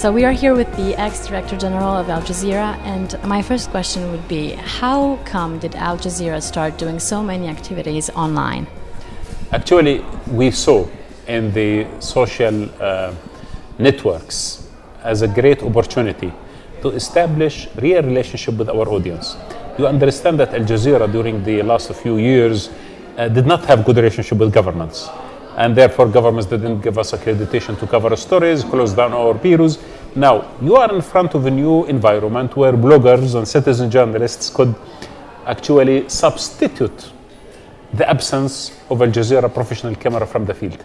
So we are here with the ex-director general of Al Jazeera, and my first question would be, how come did Al Jazeera start doing so many activities online? Actually, we saw in the social uh, networks as a great opportunity to establish real relationship with our audience. You understand that Al Jazeera during the last few years uh, did not have good relationship with governments. And therefore governments didn't give us accreditation to cover stories, closed down our bureaus. Now, you are in front of a new environment where bloggers and citizen journalists could actually substitute the absence of Al Jazeera professional camera from the field.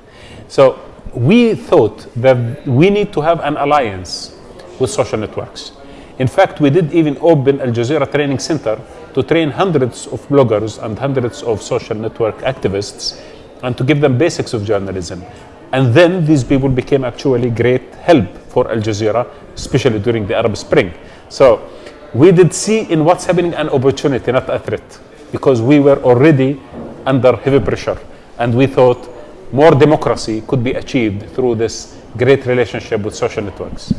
So we thought that we need to have an alliance with social networks. In fact, we did even open Al Jazeera Training Center to train hundreds of bloggers and hundreds of social network activists and to give them basics of journalism. And then these people became actually great help for Al Jazeera, especially during the Arab Spring. So we did see in what's happening an opportunity, not a threat, because we were already under heavy pressure. And we thought more democracy could be achieved through this great relationship with social networks.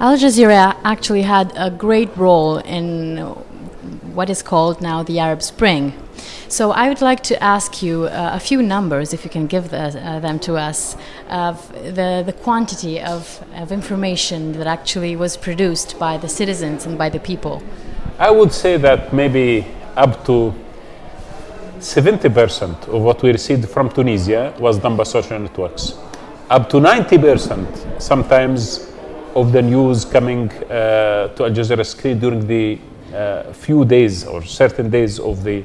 Al Jazeera actually had a great role in what is called now the Arab Spring. So I would like to ask you uh, a few numbers, if you can give the, uh, them to us, of the, the quantity of, of information that actually was produced by the citizens and by the people. I would say that maybe up to 70% of what we received from Tunisia was done by social networks. Up to 90% sometimes of the news coming uh, to Al Jazeera screen during the uh, few days or certain days of the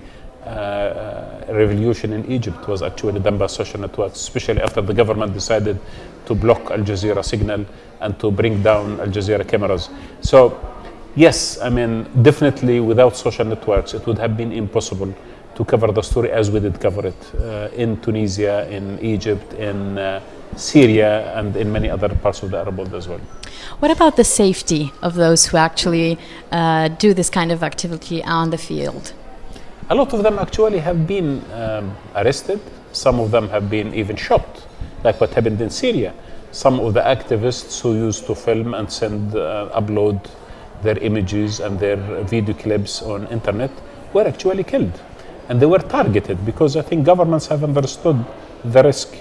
revolution in Egypt was actually done by social networks, especially after the government decided to block Al Jazeera signal and to bring down Al Jazeera cameras. So, yes, I mean, definitely without social networks, it would have been impossible to cover the story as we did cover it uh, in Tunisia, in Egypt, in uh, Syria, and in many other parts of the Arab world as well. What about the safety of those who actually uh, do this kind of activity on the field? A lot of them actually have been um, arrested. Some of them have been even shot, like what happened in Syria. Some of the activists who used to film and send, uh, upload their images and their video clips on internet were actually killed. And they were targeted because I think governments have understood the risk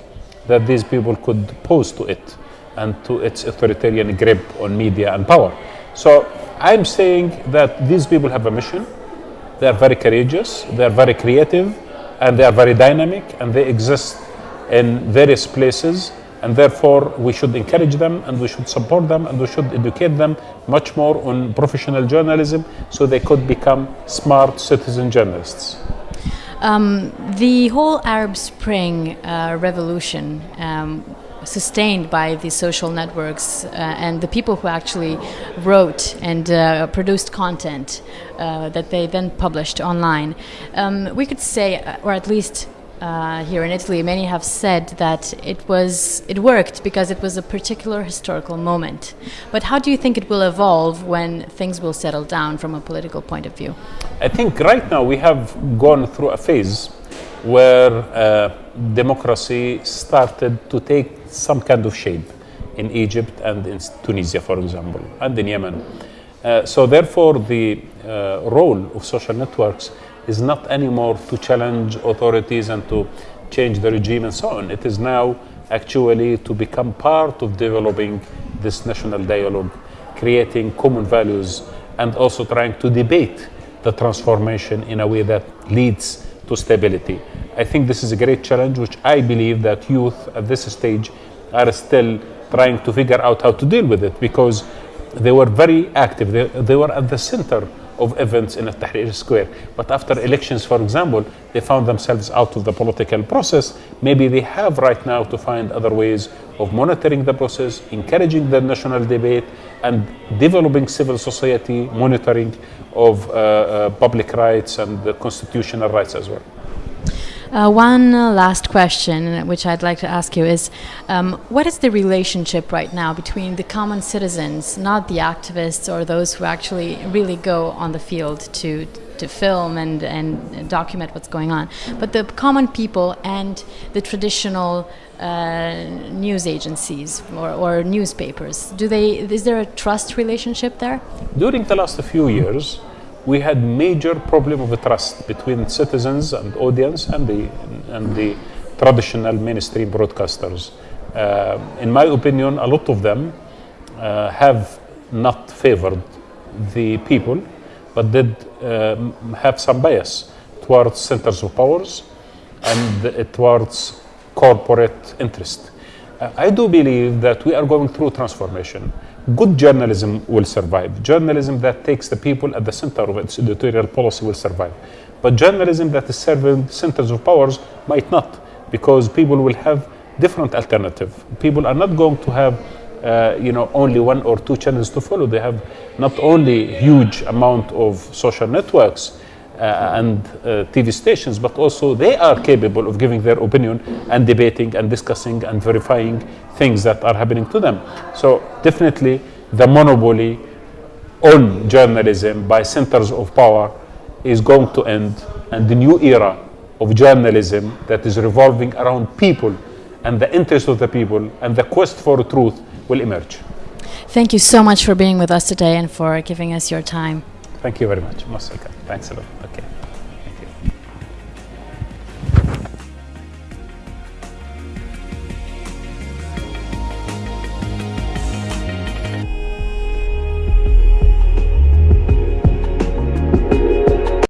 that these people could pose to it and to its authoritarian grip on media and power. So I'm saying that these people have a mission they are very courageous, they are very creative, and they are very dynamic, and they exist in various places. And therefore, we should encourage them and we should support them and we should educate them much more on professional journalism so they could become smart citizen journalists. Um, the whole Arab Spring uh, revolution um, sustained by the social networks uh, and the people who actually wrote and uh, produced content uh, that they then published online. Um, we could say, uh, or at least uh, here in Italy, many have said that it was it worked because it was a particular historical moment. But how do you think it will evolve when things will settle down from a political point of view? I think right now we have gone through a phase where uh, democracy started to take some kind of shape in Egypt and in Tunisia, for example, and in Yemen. Uh, so therefore, the uh, role of social networks is not anymore to challenge authorities and to change the regime and so on. It is now actually to become part of developing this national dialogue, creating common values, and also trying to debate the transformation in a way that leads to stability. I think this is a great challenge, which I believe that youth at this stage are still trying to figure out how to deal with it because they were very active. They, they were at the center of events in Tahrir Square. But after elections, for example, they found themselves out of the political process. Maybe they have right now to find other ways of monitoring the process, encouraging the national debate, and developing civil society monitoring of uh, uh, public rights and constitutional rights as well. Uh, one uh, last question, which I'd like to ask you, is um, what is the relationship right now between the common citizens, not the activists or those who actually really go on the field to to film and, and document what's going on, but the common people and the traditional uh, news agencies or, or newspapers? Do they is there a trust relationship there? During the last few years, we had major problem of trust between citizens and audience and the and the traditional mainstream broadcasters. Uh, in my opinion, a lot of them uh, have not favored the people, but did uh, have some bias towards centers of powers and uh, towards corporate interest. Uh, I do believe that we are going through transformation good journalism will survive. Journalism that takes the people at the center of its editorial policy will survive. But journalism that is serving centers of powers might not, because people will have different alternative. People are not going to have uh, you know only one or two channels to follow. They have not only huge amount of social networks, and uh, TV stations, but also they are capable of giving their opinion and debating and discussing and verifying things that are happening to them. So definitely the monopoly on journalism by centers of power is going to end and the new era of journalism that is revolving around people and the interest of the people and the quest for truth will emerge. Thank you so much for being with us today and for giving us your time. Thank you very much. Thanks a lot.